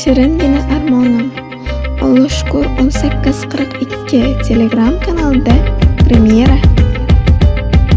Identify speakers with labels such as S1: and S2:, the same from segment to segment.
S1: Shiringina armonim Alloh shukr 1842 Telegram kanalida premyera.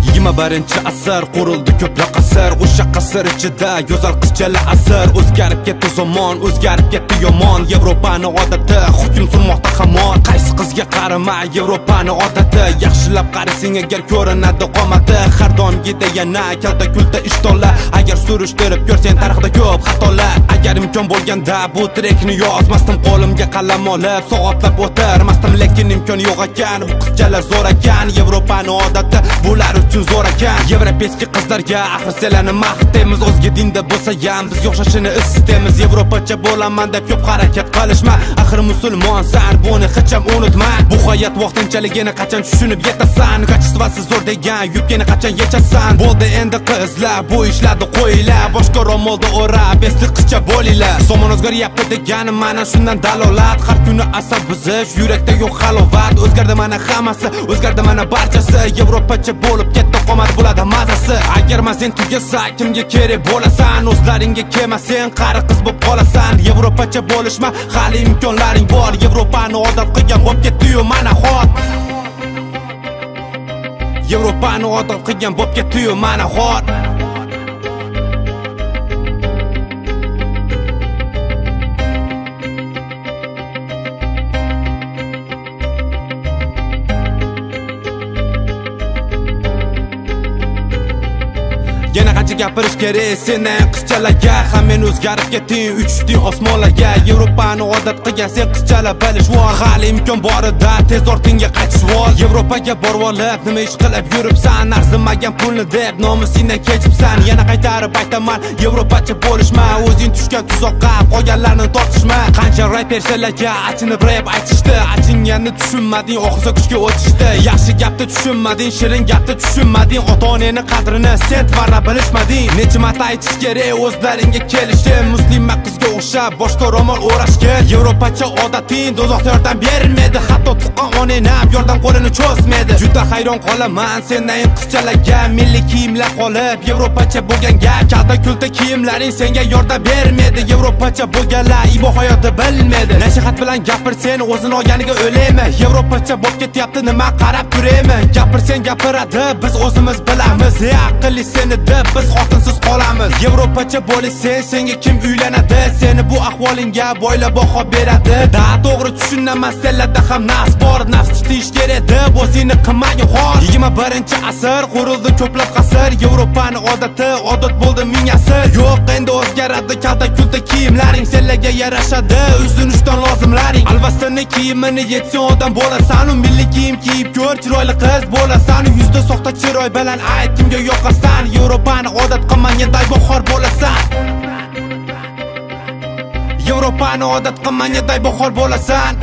S2: Yigirma birinchi asr qurildi ko'proq asr o'sha qasr ichida yozar qizchalar asr o'zgarib ketdi zamon o'zgarib ketdi yomon. Yevropani odati hukm surmoqda hamon. Qaysi qizga qarama yevropani odati. Yaxshilab qarasang agar ko'rinadi qomati. Har doimgidek yana kalta kulta ishtonlar agar surishtirib ko'rsang tarixda ko'p xatolar. Agar imkon bo'lganda bu trekni yozmasdim. Qo'limga qalam olib soatlab o'tirmasdim. Lekin imkon yo'q ekan bu qizchalar zo'r ekan. Yevropani odati bular uchun zo'r ekan. Yevropeyskiy qizlarga axir senlarni maqtaymiz o'zga dinda bo'lsa ham bizga o'xshashini istaymiz. Yevropacha bo'laman deb ko'p harakat qilishma. Axir musulmonsan buni hech ham unutma. Bu hayot vaqtinchaligini qachon tushunib yetasan? Kачествоsi zo'r degan yubkani qachon yechasan? Bo'ldi endi qizlar bu ishlarni qo'yinglar. Boshqa ro'molda o'rab esli qizcha bo'linglar. Zamon o'zgaryapti degani mana shundan dalolat. Har kuni asab buzish yurakda yo'q halovat. O'zgardi mana hammasi o'zgardi mana barchasi. Yevropacha bo'lib ketdi qomat bo'ladi mazasi. Agar sen tugasa kimga kerak bo'lasan? O'zlaringga kelmasang qari qiz bo'lib qolasan. Yevropacha bo'lishma hali imkonlaring bor. Yevropani odat qilgan bo'lib ketdiyu mana hot. Yevropani odat qilgan bo'lib ketdiyu mana hot. Yana qancha gapirish kerak? Sendan qizchalarga ham men o'zgarib ketding. Uchding osmonlarga yevropani odat qilgan sen qizchalar. Bilishvor hali imkon borida tez ortingga qaytishvor yevropaga borib olib nima ish qilib yuribsan? Arzimagan pulni deb nomusingdan kechibsan. Yana qaytarib aytaman. Yevropacha bo'lishma. O'zing tushgan tuzoqqa qolganlarni tortishma. Qancha raperchalarga achinib rap aytishdi. Achinganni tushunmading. Ohista kuchga o'tishdi. Yaxshi gapni tushunmading. Shirin gapni tushunmading. Ota onangni qadrini sen tvarra bilishmading necha marta aytish kerak o'zlaringga kelishim muslima qizga o'xshab boshqa ro'mol o'rashga yevropacha odating do'zaxda yordam bermaydi hatto tuqqan onang ham yordam qo'lini cho'zmaydi juda hayron qolaman sendan qizchalarga. Milliy kiyimlar qolib yevropacha bo'lgan gap kalta kulta kiyimlaring senga yordam bermaydi yevropacha bo'lganlar ibo hayotni bilmaydi nasihat bilan gapir sen o'zini olganiga o'laymi yevropacha bo'lib ketyapti nima qarab turaymi gapirsang gapiradi biz o'zimiz bilamiz. Aqlli senida deb biz xotinsiz qolamiz. Yevropacha bo'lsang senga kim uylanadi? Seni bu ahvolingga boylab baho beradi. Da to'g'ri tushunaman senlarda ham nafs bor. Nafs tutish kerak deb o'zingni qilmagin xor. Yigirma birinchi asr qurildi ko'plab qasr. Yevropani odati odat bo'ldi ming asr. Yo'q endi o'zgaradi. Kalta kulta kiyimlaring senlarga yarashadi. Uzun ushdan lozimlaring. Alvastini kiyimini yetsang odam bo'lasan u milliy kiyim kiyib ko'r. Chiroyli qiz bo'lasan yuzda soxta chiroy bilan ayt kimga yoqasan yevropani odat qilmaganday bahor bo'lasan. Yevropani odat qilmaganday bahor bo'lasan.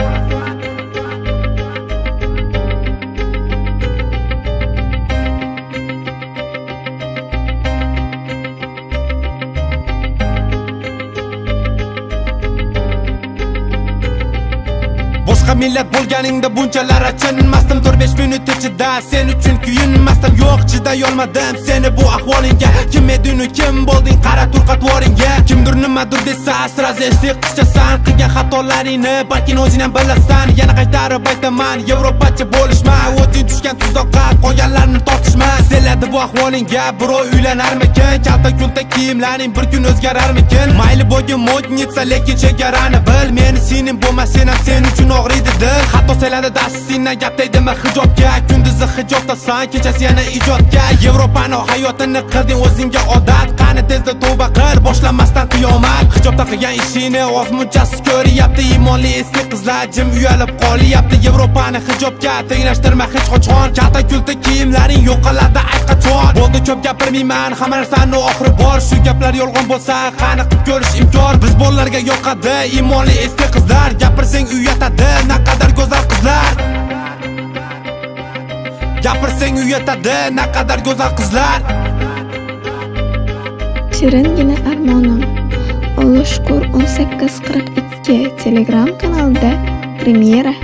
S2: Boshqa millat bo'lganingda bunchalar achinmasdim. To'rt besh minut ichida sen uchun yo'q chidayolmadim seni bu ahvolingga. Kim edinu kim bo'lding? Qara tur qatvoringga kimdir nimadir desa asraz esli qizchasan qilgan xatolaringni balki o'zing ham bilasan. Yana qaytarib aytaman yevropacha bo'lishma. O'zing tushgan tuzoqqa qolganlarni tortishma. Seladi bu ahvolingga birov uylanarmikin? Kalta kulta kiyimlaring bir kun o'zgararmikin? Mayli bo'lgin modnitsa lekin chegarani bil. Meni sening sen ham sen uchun og'riydi dil hatto dastingdan gap tegdimi hijobga kunduzi hijobdasan kechasi yana ijodga yevropani hayotini qilding o'zingga odat qani tezda tavba qil boshlanmasdan qiyomat Hijobda qilgan ishingni oz munchasiz ko'ryapti Imonli eski qizlar jim uyalib qolyapti yevropani hijobga tenglashtirma hech qachon kalta kulta kiyimlaring yo'qoladi ayt qachon bo'ldi ko'p gapirmayman hamma narsani oxiri bor shu gaplar yolg'on bo'lsa qani qilib ko'rish imkon biz bolalarga yoqadi imonli eski qizlar gapirsang uyatadi naqadar go'zal qizlar. Gapirsang uyatadi naqadar go'zal qizlar.
S1: Shiringina armonim Alloh shukur 1842 Telegram kanalida premyera.